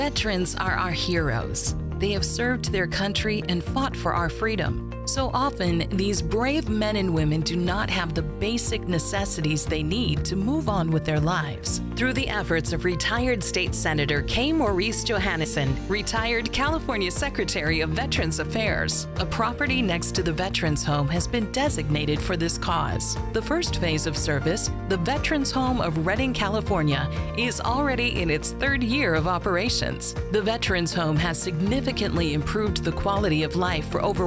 Veterans are our heroes. They have served their country and fought for our freedom. So often, these brave men and women do not have the basic necessities they need to move on with their lives. Through the efforts of retired State Senator K. Maurice Johannessen, retired California Secretary of Veterans Affairs, a property next to the Veterans Home has been designated for this cause. The first phase of service, the Veterans Home of Redding, California, is already in its third year of operations. The Veterans Home has significantly improved the quality of life for over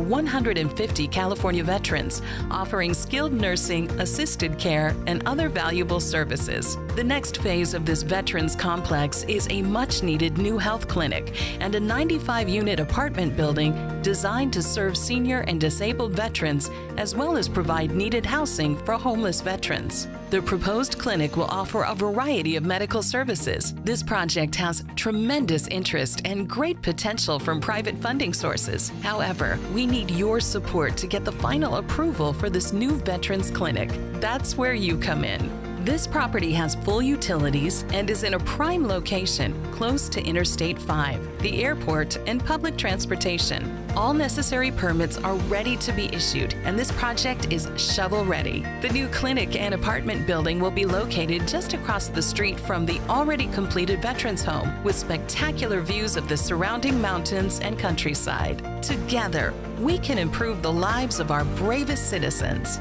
150 California veterans, offering skilled nursing, assisted care, and other valuable services. The next phase of this veterans complex is a much needed new health clinic and a 95 unit apartment building designed to serve senior and disabled veterans as well as provide needed housing for homeless veterans. The proposed clinic will offer a variety of medical services. This project has tremendous interest and great potential from private funding sources. However, we need your support to get the final approval for this new Veterans Clinic. That's where you come in. This property has full utilities and is in a prime location close to Interstate 5, the airport, and public transportation. All necessary permits are ready to be issued, and this project is shovel ready. The new clinic and apartment building will be located just across the street from the already completed Veterans Home with spectacular views of the surrounding mountains and countryside. Together, we can improve the lives of our bravest citizens.